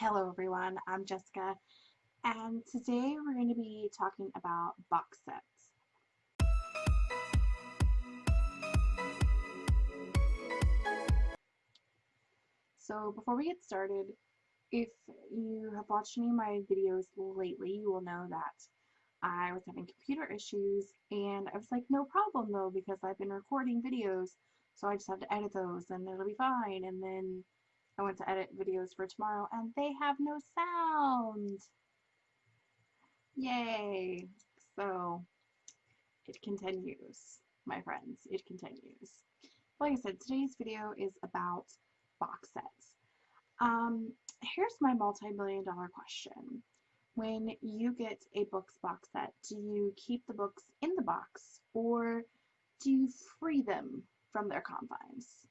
Hello everyone, I'm Jessica, and today we're going to be talking about box sets. So before we get started, if you have watched any of my videos lately, you will know that I was having computer issues, and I was like, no problem though, because I've been recording videos, so I just have to edit those, and it'll be fine, and then I went to edit videos for tomorrow and they have no sound. Yay. So it continues, my friends. It continues. Like I said, today's video is about box sets. Um, here's my multi-million dollar question. When you get a books box set, do you keep the books in the box or do you free them from their confines?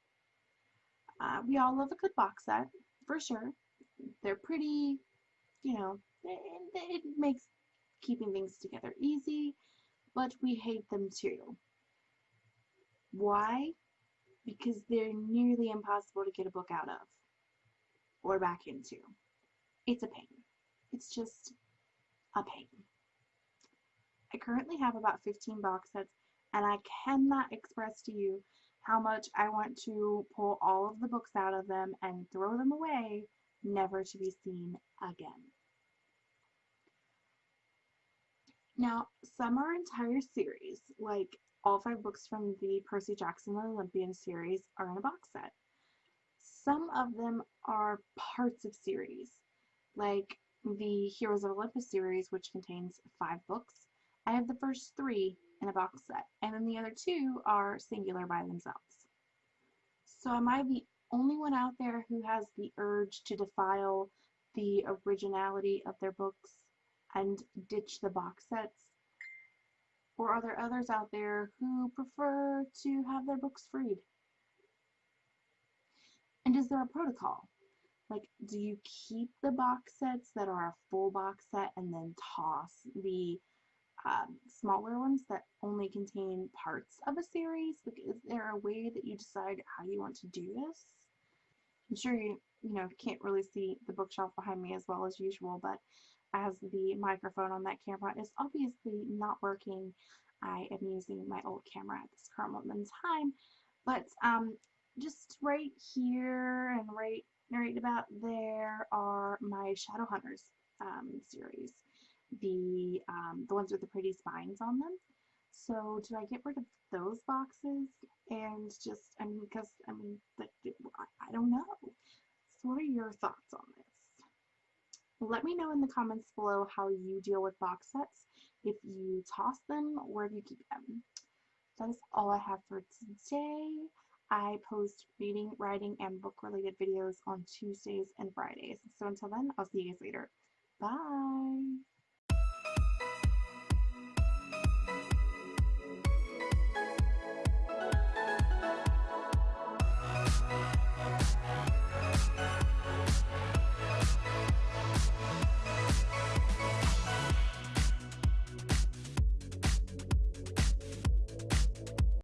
Uh, we all love a good box set, for sure. They're pretty, you know, it, it makes keeping things together easy, but we hate them too. Why? Because they're nearly impossible to get a book out of or back into. It's a pain. It's just a pain. I currently have about 15 box sets and I cannot express to you how much I want to pull all of the books out of them and throw them away, never to be seen again. Now, some are entire series, like all five books from the Percy Jackson and Olympian series are in a box set. Some of them are parts of series, like the Heroes of Olympus series, which contains five books. I have the first three in a box set, and then the other two are singular by themselves. So am I the only one out there who has the urge to defile the originality of their books and ditch the box sets? Or are there others out there who prefer to have their books freed? And is there a protocol? Like, do you keep the box sets that are a full box set and then toss the um, smaller ones that only contain parts of a series? Like, is there a way that you decide how you want to do this? I'm sure you, you know, can't really see the bookshelf behind me as well as usual, but as the microphone on that camera is obviously not working, I am using my old camera at this current moment in time. But um, just right here and right, right about there are my Shadowhunters um, series the um, the ones with the pretty spines on them. So do I get rid of those boxes and just I mean because I mean I don't know. So what are your thoughts on this? Let me know in the comments below how you deal with box sets, if you toss them or if you keep them. That is all I have for today. I post reading, writing, and book related videos on Tuesdays and Fridays. So until then, I'll see you guys later. Bye!